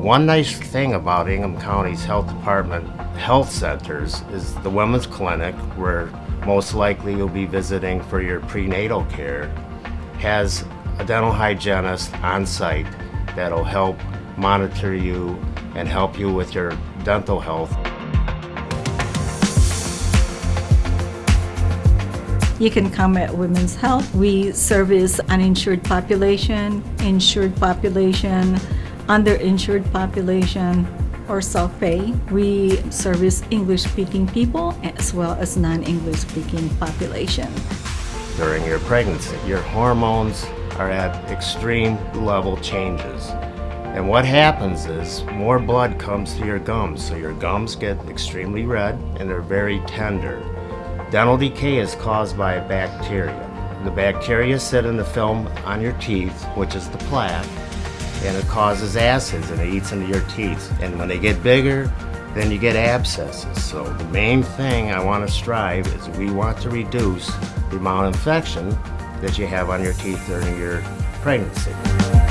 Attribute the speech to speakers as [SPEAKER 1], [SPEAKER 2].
[SPEAKER 1] One nice thing about Ingham County's Health Department health centers is the Women's Clinic, where most likely you'll be visiting for your prenatal care, has a dental hygienist on site that'll help monitor you and help you with your dental health.
[SPEAKER 2] You can come at Women's Health. We service uninsured population, insured population, underinsured population, or self-pay. We service English-speaking people as well as non-English speaking population.
[SPEAKER 1] During your pregnancy, your hormones are at extreme level changes. And what happens is more blood comes to your gums, so your gums get extremely red and they're very tender. Dental decay is caused by a bacteria. The bacteria sit in the film on your teeth, which is the plaque, and it causes acids and it eats into your teeth. And when they get bigger, then you get abscesses. So the main thing I want to strive is we want to reduce the amount of infection that you have on your teeth during your pregnancy.